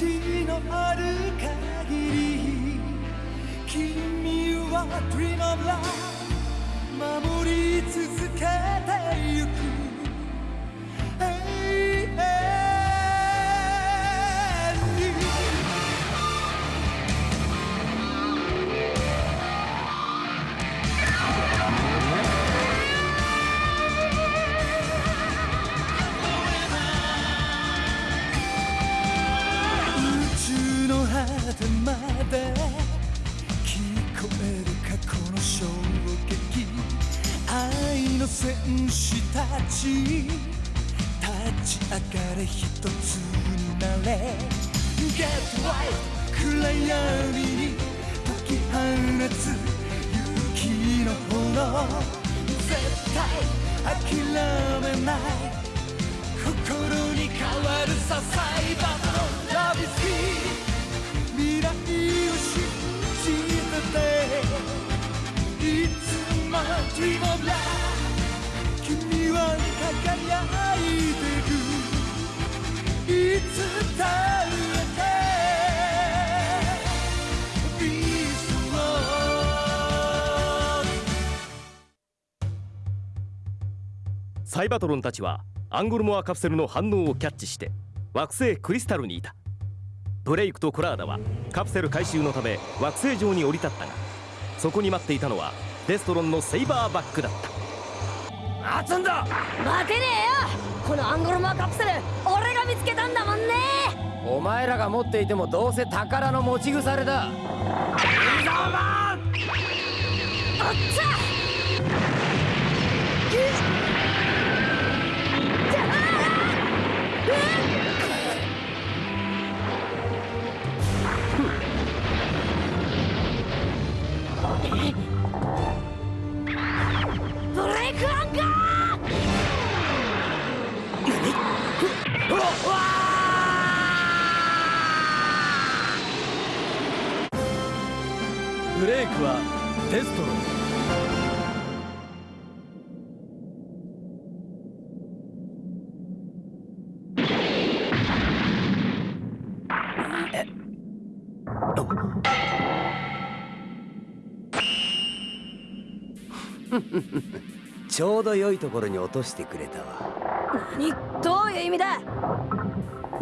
命のある限り君は Dream of Love 守り続けてゆく。の戦士たち立ち上がれ一つになれ。Get right 暗闇に解き放つ勇気の炎。絶対諦めない。心に変わるさサイバーのラビスキー未来を信じてて。いつも Dream of Love は輝いてるいつだってビーストサイバトロンたちはアンゴルモアカプセルの反応をキャッチして惑星クリスタルにいた。ブレイクとコラーダはカプセル回収のため惑星上に降り立ったがそこに待っていたのはデストロンのセイバーバックだった。待つんだ！待てねえよ！このアンゴルマカプセル俺が見つけたんだもんね！お前らが持っていてもどうせ宝の持ち腐れだ！おっつぁブレイクアンカーブレイクはデストロ ちょうど良いところに落としてくれたわ。何どういう意味だ。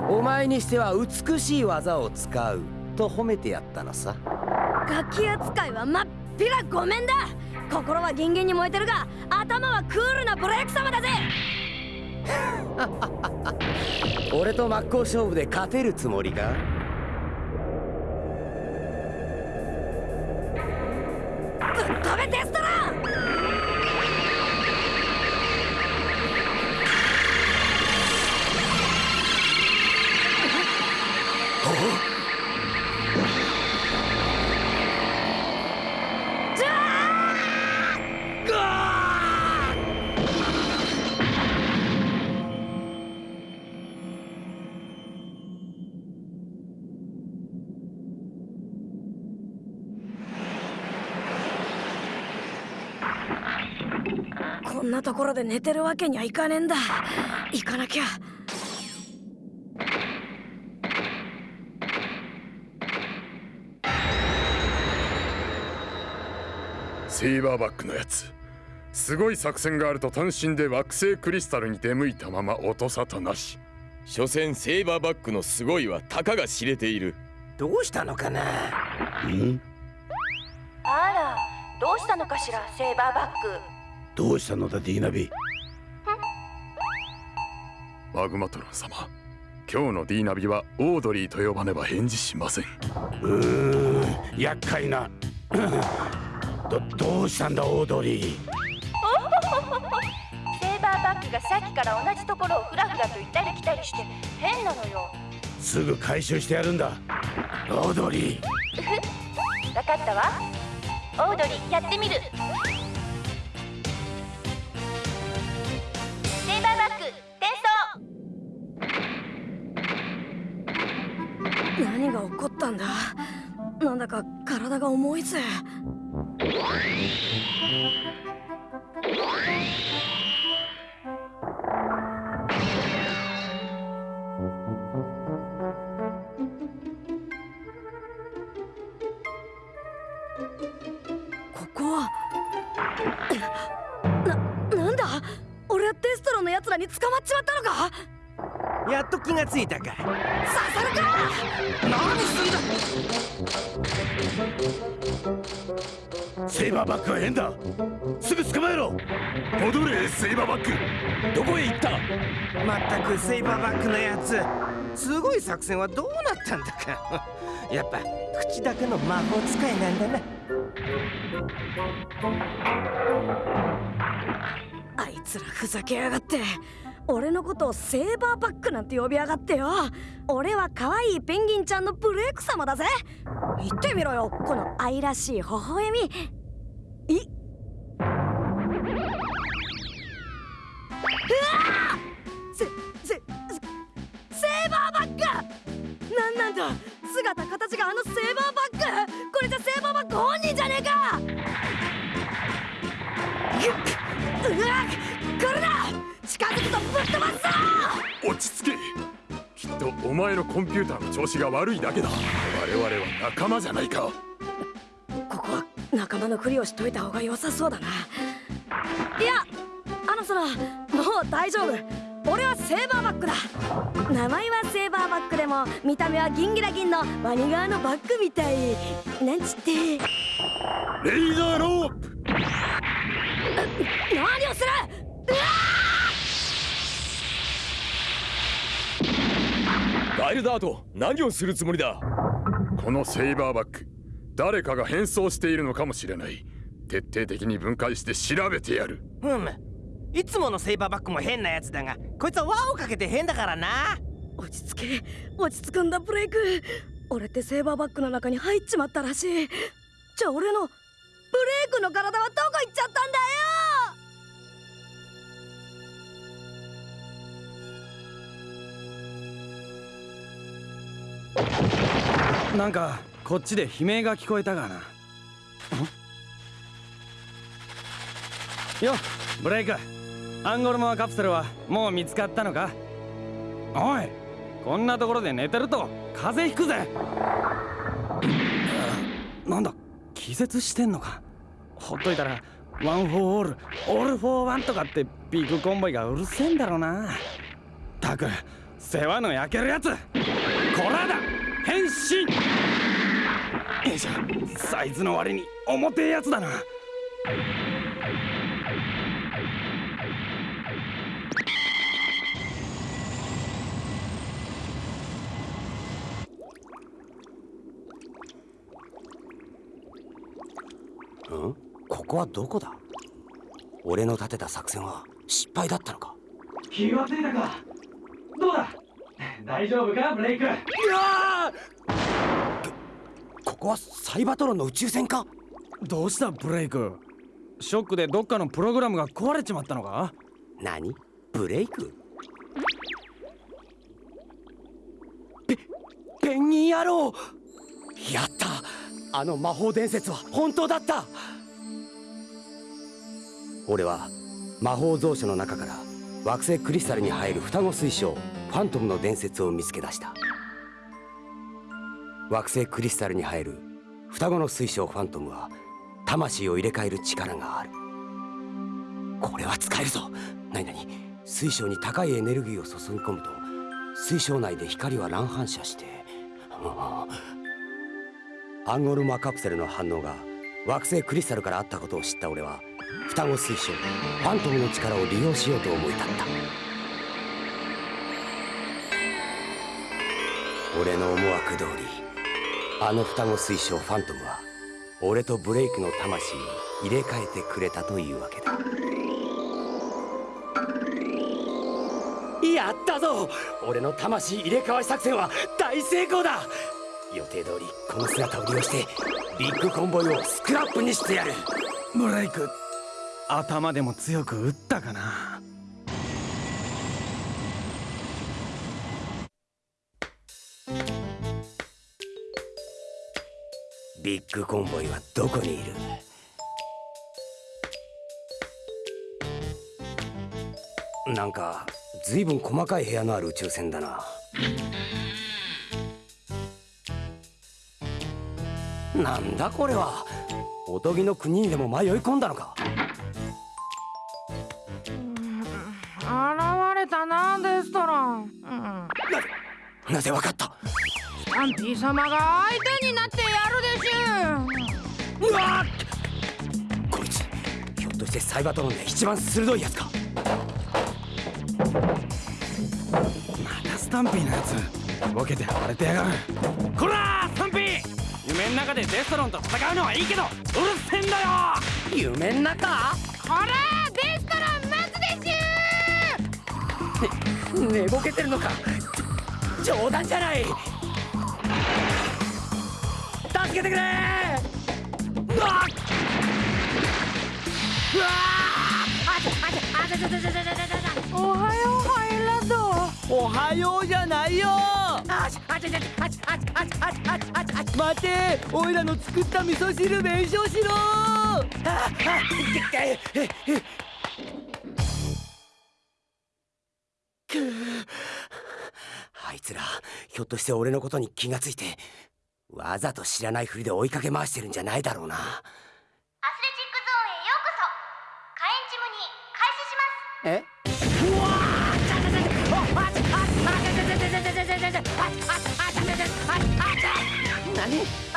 お前にしては美しい技を使うと褒めてやったのさ。ガキ扱いはまっぴらごめんだ。心はギンギンに燃えてるが頭はクールなブレイク様だぜ。俺と真っ向勝負で勝てるつもりか？ぶっ飛べデストこんなところで寝てるわけにはいかねえんだ。行かなきゃ。セイバーバックのやつ。すごい作戦があると単身で惑星クリスタルに出向いたまま音沙汰なし。所詮セイバーバックのすごいはたかが知れている。どうしたのかな？あらどうしたのかしらセイバーバックどうしたのだディーナビマグマトロン様今日の D ナビはオードリーと呼ばねば返事しません。うーん厄介な。どどうしたんだオードリー？セイバーバックがさっきから同じところをフラフラと行ったり来たりして変なのよ。すぐ回収してやるんだ。オードリー。わかったわ。オードリーやってみるだか体が重いぜ。ここは。な、なんだ？俺はデストロの奴らに捕まっちまったのか？やっと気がついたか。刺さるか！何すんだ。セイバーバックは変だ。すぐ捕まえろ。戻れセイバーバック。どこへ行った？まったくセイバーバックのやつ。すごい作戦はどうなったんだか。やっぱ口だけの魔法使いなんだな。あいつらふざけやがって俺のことをセーバーバックなんて呼びやがってよ。俺は可愛いペンギンちゃんのブレイク様だぜ。言ってみろよこの愛らしい微笑み。い。うわせせセーバーバック！なんなんだ？姿形があのセーバーバック！これじゃセーバーバック本人じゃねえか！うわこれだ近づくとぶっ飛ばすぞ！落ち着け。きっとお前のコンピューターの調子が悪いだけだ。我々は仲間じゃないか。ここは仲間のふりをしといた方が良さそうだな。いやあのそのもう大丈夫。俺はセーバーバックだ。名前はセーバーバックでも見た目はギンギラギンのワニ側のバックみたい。なんちって。レイザーロープ。何をする！うわガイルダート何をするつもりだ？このセイバーバック誰かが変装しているのかもしれない。徹底的に分解して調べてやる。ふむ。いつものセイバーバックも変なやつだがこいつは輪をかけて変だからな。落ち着け。落ち着くんだブレイク。俺ってセーバーバックの中に入っちまったらしい。じゃあ俺のブレイクの体はどこ行っちゃったんだよなんかこっちで悲鳴が聞こえたがな。よブレイク。アンゴルモアカプセルはもう見つかったのか？おいこんなところで寝てると風邪ひくぜ。なんだ気絶してんのか？ほっといたら One for all, all for one とかってビッグコンボイがうるせえんだろうな。たく世話の焼けるやつ。こらだ！変身。よいしょサイズの割に重てえやつだな。ん？ここはどこだ？俺の立てた作戦は失敗だったのか？気がついたか。どうだ？大丈夫かブレイク？いやここはサイバトロンの宇宙船か？どうしたブレイク？ショックでどっかのプログラムが壊れちまったのか？何？ブレイク？ペペンギン野郎！やった！あの魔法伝説は本当だった！俺は魔法蔵書の中から惑星クリスタルに入る双子水晶ファントムの伝説を見つけ出した。惑星クリスタルに入る双子の水晶ファントムは魂を入れ替える力がある。これは使えるぞ。何々水晶に高いエネルギーを注ぎ込むと水晶内で光は乱反射してアンゴルマカプセルの反応が惑星クリスタルからあったことを知った俺は双子水晶。ファントムの力を利用しようと思い立った。俺の思惑通りあの双子水晶ファントムは俺とブレイクの魂を入れ替えてくれたというわけだ。やったぞ！俺の魂入れ替わり作戦は大成功だ！予定通りこの姿を利用してビッグコンボイをスクラップにしてやる。ブレイク頭でも強く打ったかな。ビッグコンボイはどこにいる？なんかずいぶん細かい部屋のある宇宙船だな。なんだこれは？おとぎの国にでも迷い込んだのか？なぜわかった？スタンピー様が相手になってやるでしゅうわこいつひょっとしてサイバトロンで一番鋭いやつか？またスタンピーのやつボケて暴れてやがる。こらスタンピー！夢の中でデストロンと戦うのはいいけどうるせえんだよ！夢の中？こらデストロン待つでしゅ寝 ぼけてるのか？冗談じゃない。助けてくれ。うわ。うわ。おはようハイランドおはようじゃないよ待ておいらの作った味噌汁弁償しろあいひょっとして俺のことに気がついてわざと知らないふりで追いかけ回してるんじゃないだろうな。アスレチックゾーンへようこそ。開始します。え？うわ何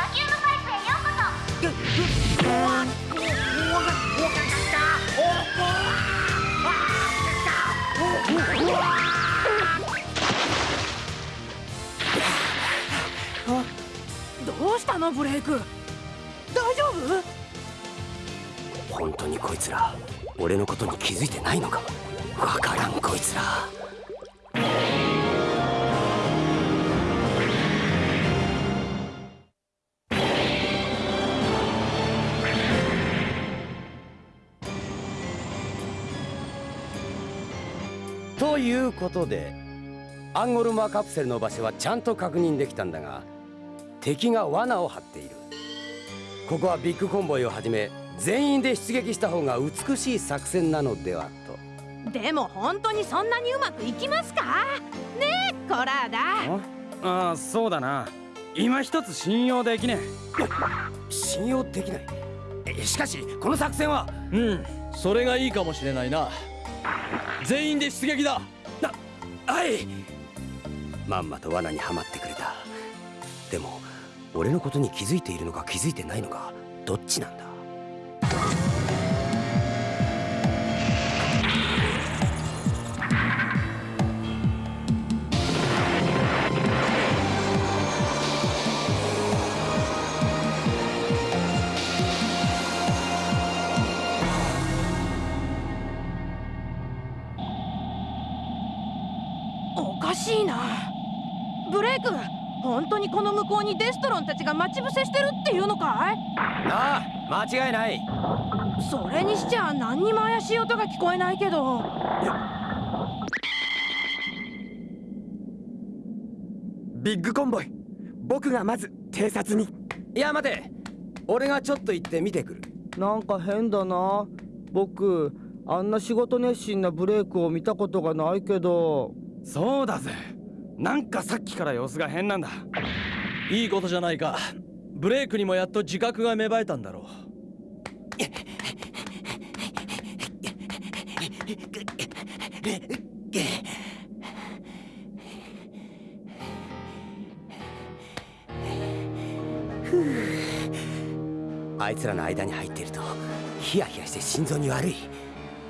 うしたのブレイク？大丈夫？本当にこいつら俺のことに気づいてないのか？わからんこいつら。ということでアンゴルマカプセルの場所はちゃんと確認できたんだが敵が罠を張っている。ここはビッグコンボイをはじめ全員で出撃した方が美しい作戦なのではと。でも本当にそんなにうまくいきますか？ねえコラーダ。ああそうだな。今一つ信用できね信用できない？えしかしこの作戦は？うんそれがいいかもしれないな。全員で出撃だ。はい。まんまと罠にはまってくれた。でも俺のことに気づいているのか気づいてないのかどっちなんだ？おかしいな。本当にこの向こうにデストロンたちが待ち伏せしてるっていうのかい？ああ間違いない。それにしちゃ何にも怪しい音が聞こえないけど。ビッグコンボイ。僕がまず偵察に。いや待て。俺がちょっと行って見てくる。なんか変だな。僕あんな仕事熱心なブレイクを見たことがないけど。そうだぜなんかさっきから様子が変なんだ。いいことじゃないか。ブレイクにもやっと自覚が芽生えたんだろう。あいつらの間に入っているとヒヤヒヤして心臓に悪い。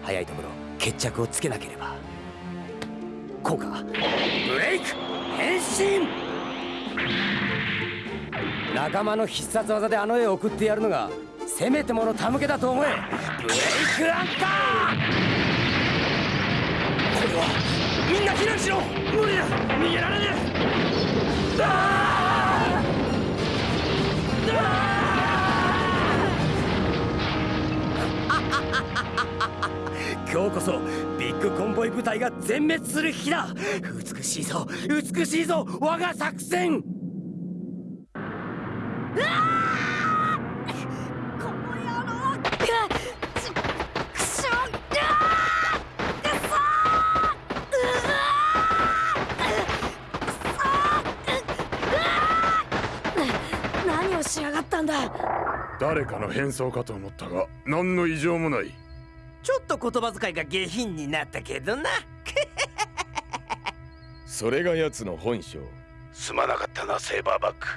早いところ決着をつけなければ効果ブレイク！変身！仲間の必殺技であの絵を送ってやるのがせめてもの手向けだと思え。ブレイクランカー！これはみんな避難しろ！無理だ！逃げられねえ！今日こそビッグコンボイ部隊が全滅する日だ。美しいぞ。美しいぞ。我が作戦。何をしやがったんだ誰かの変装かと思ったが何の異常もないちょっと言葉遣いが下品になったけどな。それが奴の本性。すまなかったなセーバーバック。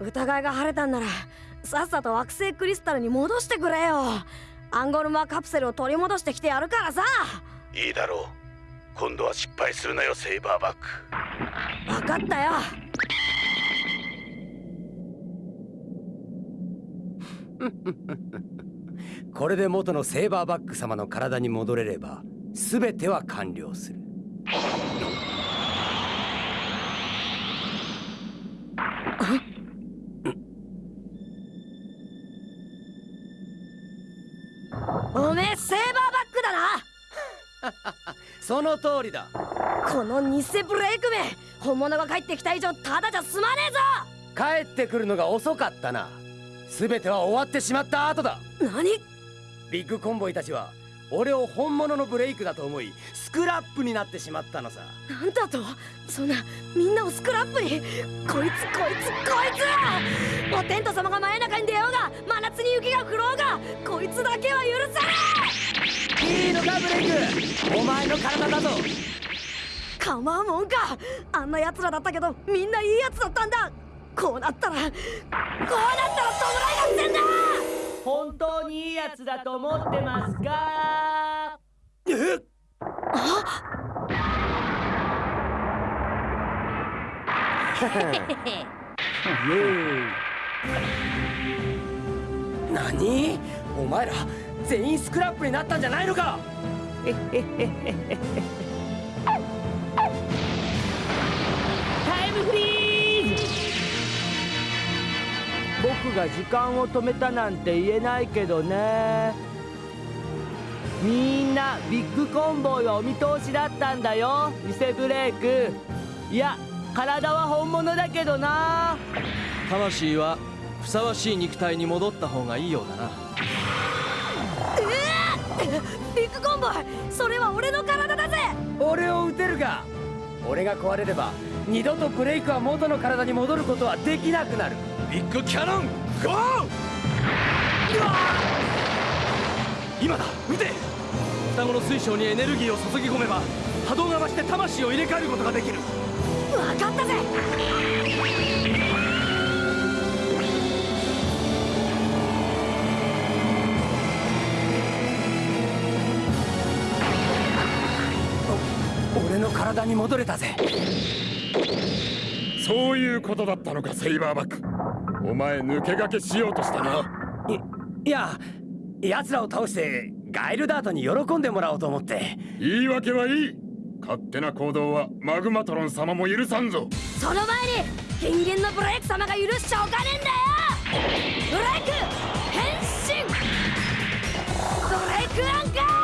疑いが晴れたんならさっさと惑星クリスタルに戻してくれよ。アンゴルマカプセルを取り戻してきてやるからさ。いいだろう。今度は失敗するなよセーバーバック。分かったよ これで元のセーバーバック様の体に戻れれば全ては完了する。おめえセーバーバックだな。その通りだ。この偽ブレイクめ本物が帰ってきた以上ただじゃ済まねえぞ。帰ってくるのが遅かったな全ては終わってしまった後だ。何？ビッグコンボイたちは俺を本物のブレイクだと思いスクラップになってしまったのさ。なんだと？そんなみんなをスクラップに？こいつこいつこいつおテント様が真夜中に出ようが真夏に雪が降ろうが！こいつだけは許さい！いのかブレイク！お前の体だぞ！構うもんか！あんな奴らだったけどみんないい奴だったんだこうなったらこうなったら弔い合戦だ！本当にいいやつだと思ってますかえ 何？お前ら全員スクラップになったんじゃないのか 僕が時間を止めたなんて言えないけどね。みんなビッグコンボイはお見通しだったんだよ偽ブレイク。いや体は本物だけどな。魂はふさわしい肉体に戻った方がいいようだな。えー、ビッグコンボイそれは俺の体だぜ。俺を撃てるが俺が壊れれば二度とブレイクは元の体に戻ることはできなくなるビッグキャノンゴー！今だ撃て！双子の水晶にエネルギーを注ぎ込めば波動が増して魂を入れ替えることができる。分かったぜ！俺の体に戻れたぜそういうことだったのかセイバーバック。お前抜け駆けしようとしたな。いいや奴らを倒してガイルダートに喜んでもらおうと思って。言い訳はいい。勝手な行動はマグマトロン様も許さんぞ。その前に人間のブレイク様が許しちゃおかねえんだよ。ブレイク変身。ブレイクアンカー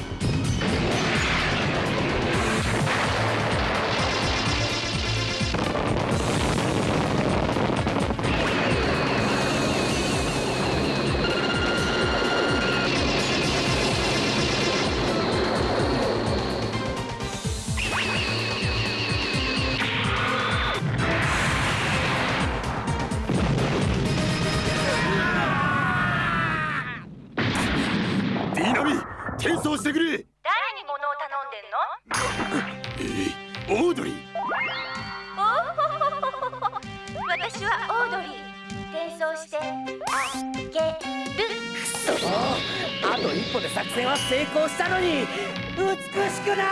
えー、オードリー。おお私はオードリー転送してあげるくそあと一歩で作戦は成功したのに。美しくな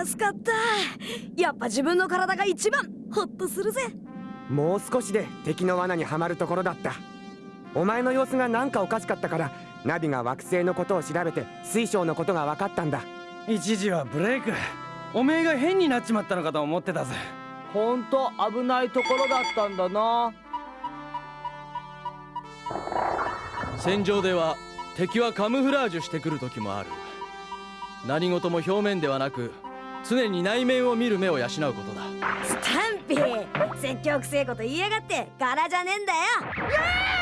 い。助かった。やっぱ自分の体が一番。ホッとするぜ。もう少しで敵の罠にはまるところだったお前の様子がなんかおかしかったからナビが惑星のことを調べて水晶のことが分かったんだ。一時はブレイク。おめえが変になっちまったのかと思ってたぜ。ほんと危ないところだったんだな。戦場では敵はカムフラージュしてくる時もある。何事も表面ではなく常に内面を見る目を養うことだ。スタンピー。積極性こと言いやがって柄じゃねえんだよ。ど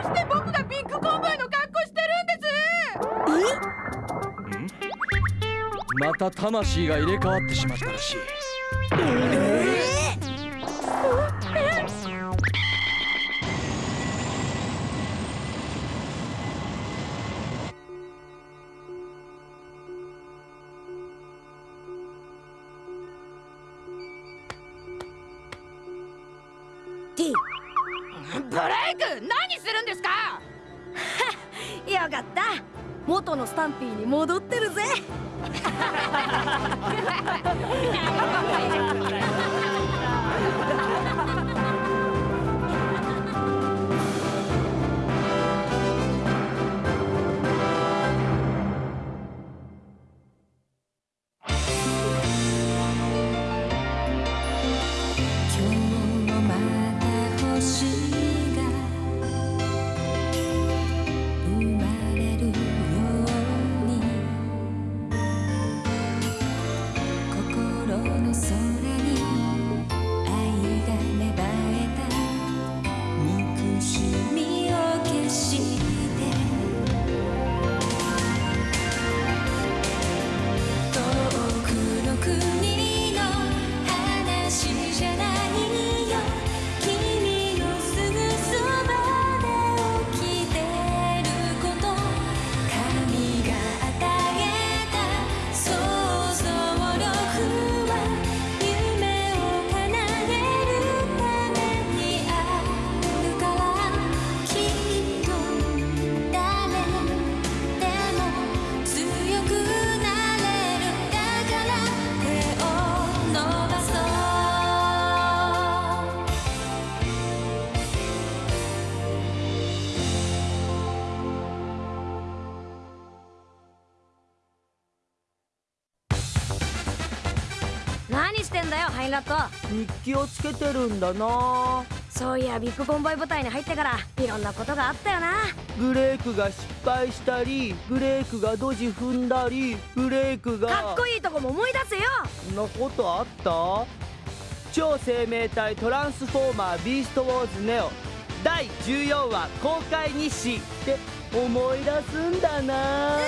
うして僕がビッグコンボイの格好してるんですまた魂が入れ替わってしまったらしいブレイク！何するんですか？よかった。元のスタンピーに戻ってるぜ。イラット日記をつけてるんだな。そういやビッグコンボイ部隊に入ってからいろんなことがあったよな。ブレイクが失敗したりブレイクがドジ踏んだりブレイクがかっこいいとこも思い出せよ。そんなことあった？超生命体トランスフォーマービーストウォーズネオ。第14話公開日誌って思い出すんだな